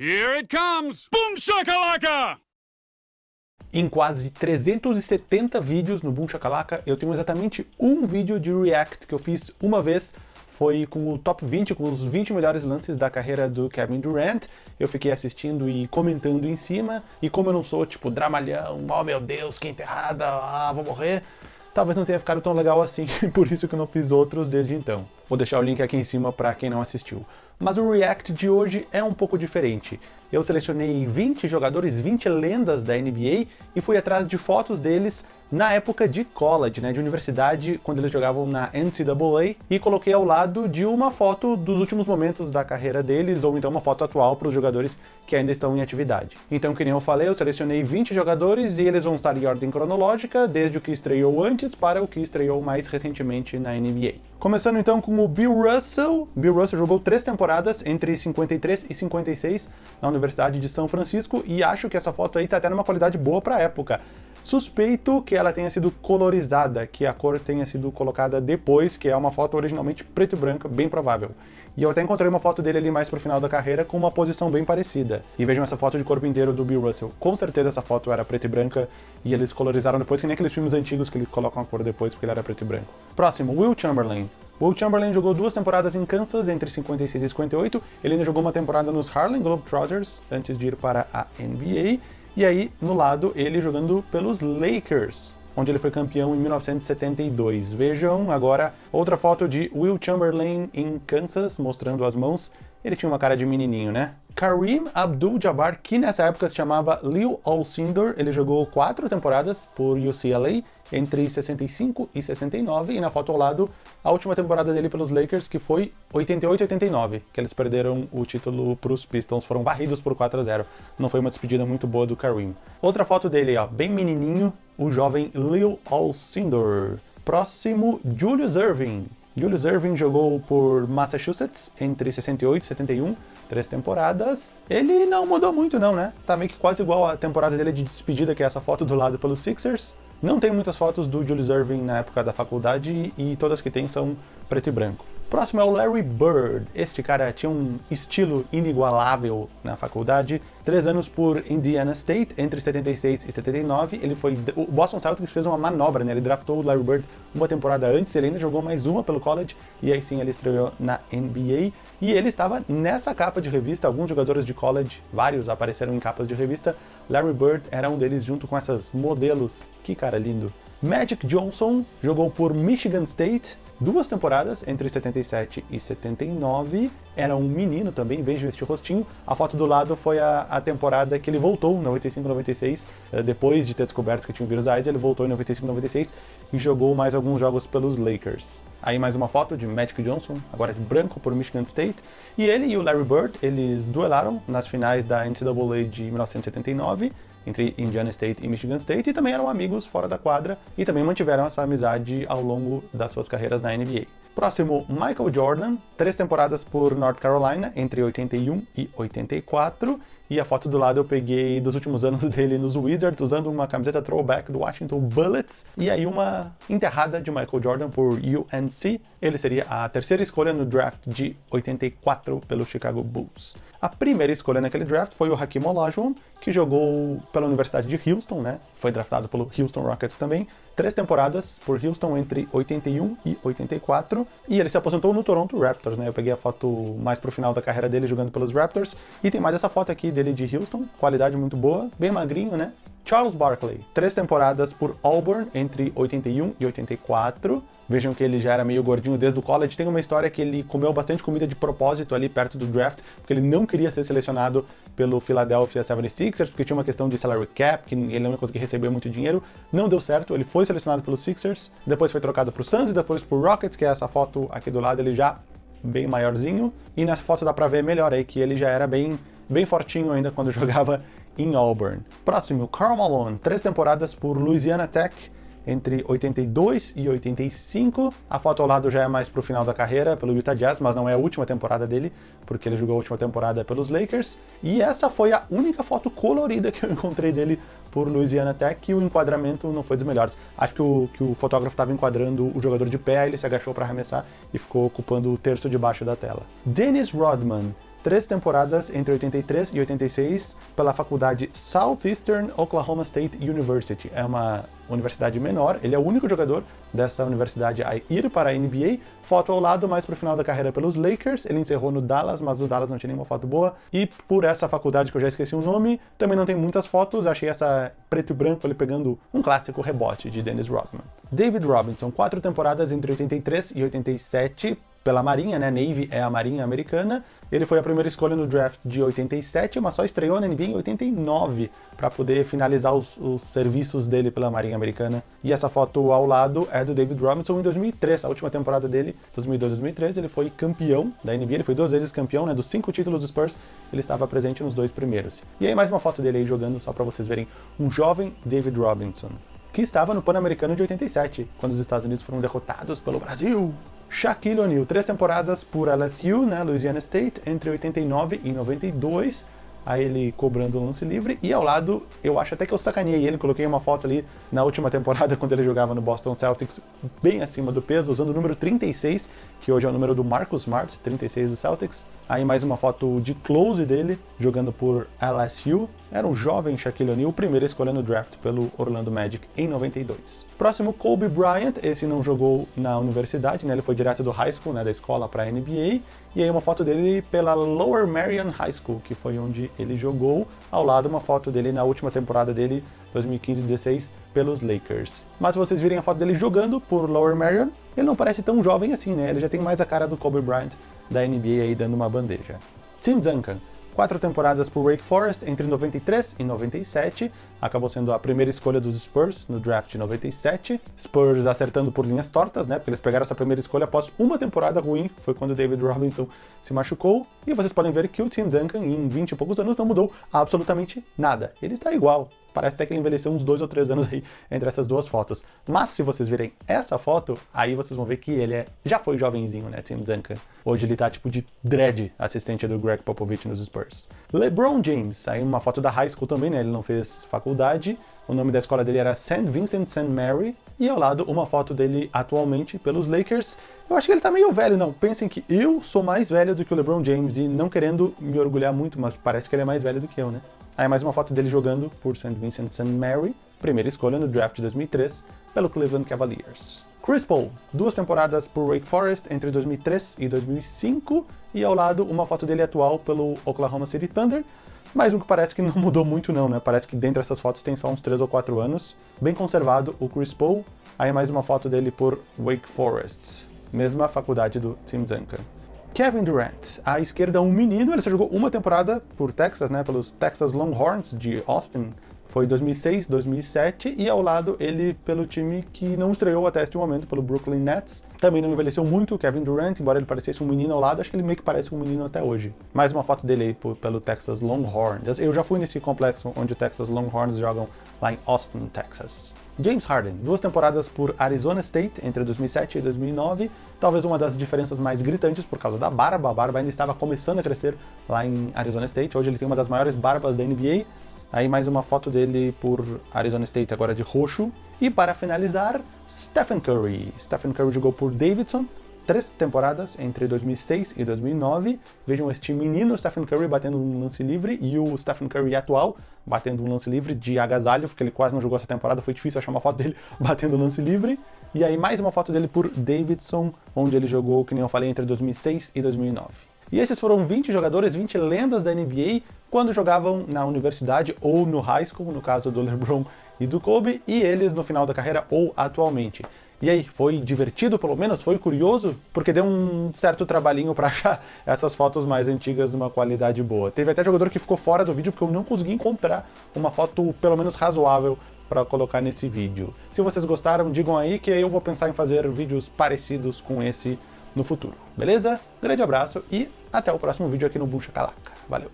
Here it comes! Boom shakalaka! Em quase 370 vídeos no Boom Shakalaka, eu tenho exatamente um vídeo de React que eu fiz uma vez, foi com o top 20, com os 20 melhores lances da carreira do Kevin Durant. Eu fiquei assistindo e comentando em cima, e como eu não sou tipo dramalhão, oh meu Deus, que enterrada, ah, vou morrer, talvez não tenha ficado tão legal assim, por isso que eu não fiz outros desde então. Vou deixar o link aqui em cima para quem não assistiu. Mas o React de hoje é um pouco diferente. Eu selecionei 20 jogadores, 20 lendas da NBA e fui atrás de fotos deles na época de college, né, de universidade, quando eles jogavam na NCAA, e coloquei ao lado de uma foto dos últimos momentos da carreira deles, ou então uma foto atual para os jogadores que ainda estão em atividade. Então, que nem eu falei, eu selecionei 20 jogadores e eles vão estar em ordem cronológica, desde o que estreou antes para o que estreou mais recentemente na NBA. Começando então com o Bill Russell. Bill Russell jogou três temporadas, entre 53 e 56, na Universidade de São Francisco, e acho que essa foto aí tá até numa qualidade boa para época. Suspeito que ela tenha sido colorizada, que a cor tenha sido colocada depois, que é uma foto originalmente preto e branca, bem provável. E eu até encontrei uma foto dele ali mais pro final da carreira com uma posição bem parecida. E vejam essa foto de corpo inteiro do Bill Russell. Com certeza essa foto era preto e branca e eles colorizaram depois, que nem aqueles filmes antigos que eles colocam a cor depois porque ele era preto e branco. Próximo, Will Chamberlain. Will Chamberlain jogou duas temporadas em Kansas entre 56 e 58, ele ainda jogou uma temporada nos Harlem Globetrotters antes de ir para a NBA, e aí, no lado, ele jogando pelos Lakers, onde ele foi campeão em 1972. Vejam agora outra foto de Will Chamberlain em Kansas, mostrando as mãos. Ele tinha uma cara de menininho, né? Kareem Abdul-Jabbar, que nessa época se chamava Leo Alcindor, ele jogou quatro temporadas por UCLA, entre 65 e 69, e na foto ao lado, a última temporada dele pelos Lakers, que foi 88 89, que eles perderam o título para os Pistons, foram varridos por 4 a 0. Não foi uma despedida muito boa do Kareem. Outra foto dele, ó, bem menininho, o jovem Leo Alcindor. Próximo, Julius Irving. Julius Irving jogou por Massachusetts entre 68 e 71, três temporadas. Ele não mudou muito não, né? Tá meio que quase igual a temporada dele de despedida, que é essa foto do lado pelos Sixers. Não tem muitas fotos do Julius Irving na época da faculdade e todas que tem são preto e branco. Próximo é o Larry Bird. Este cara tinha um estilo inigualável na faculdade. Três anos por Indiana State, entre 76 e 79. Ele foi... O Boston Celtics fez uma manobra, né? Ele draftou o Larry Bird uma temporada antes, ele ainda jogou mais uma pelo college, e aí sim ele estreou na NBA. E ele estava nessa capa de revista, alguns jogadores de college, vários apareceram em capas de revista. Larry Bird era um deles junto com essas modelos. Que cara lindo. Magic Johnson jogou por Michigan State, duas temporadas, entre 77 e 79. Era um menino também, vejo este rostinho. A foto do lado foi a, a temporada que ele voltou, na 95-96, eh, depois de ter descoberto que tinha o vírus da AIDS, ele voltou em 95-96 e jogou mais alguns jogos pelos Lakers. Aí mais uma foto de Magic Johnson, agora de branco por Michigan State. E ele e o Larry Bird, eles duelaram nas finais da NCAA de 1979, entre Indiana State e Michigan State, e também eram amigos fora da quadra, e também mantiveram essa amizade ao longo das suas carreiras na NBA. Próximo, Michael Jordan, três temporadas por North Carolina, entre 81 e 84, e a foto do lado eu peguei dos últimos anos dele nos Wizards, usando uma camiseta throwback do Washington Bullets, e aí uma enterrada de Michael Jordan por UNC. Ele seria a terceira escolha no draft de 84 pelo Chicago Bulls. A primeira escolha naquele draft foi o Hakim Olajuwon, que jogou pela Universidade de Houston, né? Foi draftado pelo Houston Rockets também. Três temporadas por Houston entre 81 e 84. E ele se aposentou no Toronto Raptors, né? Eu peguei a foto mais pro final da carreira dele jogando pelos Raptors. E tem mais essa foto aqui dele de Houston, qualidade muito boa, bem magrinho, né? Charles Barkley, três temporadas por Auburn entre 81 e 84. Vejam que ele já era meio gordinho desde o college. Tem uma história que ele comeu bastante comida de propósito ali perto do draft, porque ele não queria ser selecionado pelo Philadelphia 76ers, porque tinha uma questão de salary cap, que ele não ia conseguir receber muito dinheiro. Não deu certo, ele foi selecionado pelos Sixers, depois foi trocado para o Suns e depois para o Rockets, que é essa foto aqui do lado, ele já bem maiorzinho. E nessa foto dá pra ver melhor aí que ele já era bem, bem fortinho ainda quando jogava em Auburn. Próximo, Karl Malone, três temporadas por Louisiana Tech, entre 82 e 85. A foto ao lado já é mais pro final da carreira, pelo Utah Jazz, mas não é a última temporada dele, porque ele jogou a última temporada pelos Lakers. E essa foi a única foto colorida que eu encontrei dele por Louisiana Tech e o enquadramento não foi dos melhores. Acho que o, que o fotógrafo estava enquadrando o jogador de pé, ele se agachou para arremessar e ficou ocupando o terço de baixo da tela. Dennis Rodman, três temporadas entre 83 e 86 pela faculdade Southeastern Oklahoma State University. É uma universidade menor, ele é o único jogador dessa universidade a ir para a NBA. Foto ao lado, mais para o final da carreira pelos Lakers, ele encerrou no Dallas, mas o Dallas não tinha nenhuma foto boa. E por essa faculdade que eu já esqueci o nome, também não tem muitas fotos, achei essa preto e branco ele pegando um clássico rebote de Dennis Rodman. David Robinson, quatro temporadas entre 83 e 87 pela Marinha, né? Navy é a Marinha americana. Ele foi a primeira escolha no draft de 87, mas só estreou na NBA em 89 para poder finalizar os, os, serviços dele pela Marinha americana. E essa foto ao lado é do David Robinson em 2003, a última temporada dele, 2002-2003, ele foi campeão da NBA, ele foi duas vezes campeão, né? Dos cinco títulos do Spurs, ele estava presente nos dois primeiros. E aí mais uma foto dele aí jogando, só para vocês verem, um jovem David Robinson, que estava no Pan-Americano de 87, quando os Estados Unidos foram derrotados pelo Brasil. Shaquille O'Neal, três temporadas por LSU, né, Louisiana State, entre 89 e 92, a ele cobrando o lance livre, e ao lado, eu acho até que eu sacaneei ele, coloquei uma foto ali na última temporada, quando ele jogava no Boston Celtics, bem acima do peso, usando o número 36, que hoje é o número do Marcus Smart, 36 do Celtics. Aí mais uma foto de close dele, jogando por LSU. Era um jovem Shaquille O'Neal, primeira escolha no draft pelo Orlando Magic em 92. Próximo, Kobe Bryant, esse não jogou na universidade, né? ele foi direto do high school, né, da escola para a NBA. E aí uma foto dele pela Lower Marion High School, que foi onde ele jogou. Ao lado uma foto dele na última temporada dele, 2015-16, pelos Lakers. Mas se vocês virem a foto dele jogando por Lower Marion, ele não parece tão jovem assim, né? Ele já tem mais a cara do Kobe Bryant da NBA aí dando uma bandeja. Tim Duncan, quatro temporadas por Wake Forest entre 93 e 97, acabou sendo a primeira escolha dos Spurs no draft de 97. Spurs acertando por linhas tortas, né? Porque eles pegaram essa primeira escolha após uma temporada ruim, foi quando David Robinson se machucou. E vocês podem ver que o Tim Duncan, em 20 e poucos anos, não mudou absolutamente nada. Ele está igual, Parece até que ele envelheceu uns dois ou três anos aí entre essas duas fotos. Mas se vocês virem essa foto, aí vocês vão ver que ele é, já foi jovenzinho, né, Tim Duncan. Hoje ele tá tipo de dread, assistente do Greg Popovich nos Spurs. LeBron James, aí uma foto da high school também, né, ele não fez faculdade. O nome da escola dele era St. Vincent St. Mary. E ao lado, uma foto dele atualmente pelos Lakers. Eu acho que ele tá meio velho, não. Pensem que eu sou mais velho do que o LeBron James e não querendo me orgulhar muito, mas parece que ele é mais velho do que eu, né? Aí mais uma foto dele jogando por St. Vincent St. Mary, primeira escolha no draft de 2003, pelo Cleveland Cavaliers. Chris Paul, duas temporadas por Wake Forest entre 2003 e 2005, e ao lado uma foto dele atual pelo Oklahoma City Thunder, mais um que parece que não mudou muito não, né? Parece que dentro dessas fotos tem só uns 3 ou 4 anos. Bem conservado o Chris Paul, aí mais uma foto dele por Wake Forest, mesma faculdade do Tim Duncan. Kevin Durant, à esquerda um menino, ele só jogou uma temporada por Texas, né, pelos Texas Longhorns de Austin, foi 2006, 2007, e ao lado ele pelo time que não estreou até este momento, pelo Brooklyn Nets. Também não envelheceu muito o Kevin Durant, embora ele parecesse um menino ao lado, acho que ele meio que parece um menino até hoje. Mais uma foto dele aí pelo Texas Longhorns. Eu já fui nesse complexo onde o Texas Longhorns jogam lá em Austin, Texas. James Harden, duas temporadas por Arizona State entre 2007 e 2009, talvez uma das diferenças mais gritantes por causa da barba, a barba ainda estava começando a crescer lá em Arizona State, hoje ele tem uma das maiores barbas da NBA, aí mais uma foto dele por Arizona State agora de roxo, e para finalizar, Stephen Curry. Stephen Curry jogou por Davidson, três temporadas entre 2006 e 2009. Vejam este menino Stephen Curry batendo um lance livre e o Stephen Curry atual batendo um lance livre de agasalho, porque ele quase não jogou essa temporada, foi difícil achar uma foto dele batendo um lance livre. E aí mais uma foto dele por Davidson, onde ele jogou, que nem eu falei, entre 2006 e 2009. E esses foram 20 jogadores, 20 lendas da NBA quando jogavam na universidade ou no high school, no caso do LeBron e do Kobe, e eles no final da carreira ou atualmente. E aí, foi divertido pelo menos? Foi curioso? Porque deu um certo trabalhinho para achar essas fotos mais antigas de uma qualidade boa. Teve até jogador que ficou fora do vídeo porque eu não consegui encontrar uma foto pelo menos razoável para colocar nesse vídeo. Se vocês gostaram, digam aí que eu vou pensar em fazer vídeos parecidos com esse no futuro, beleza? Grande abraço e até o próximo vídeo aqui no Buncha Calaca. Valeu!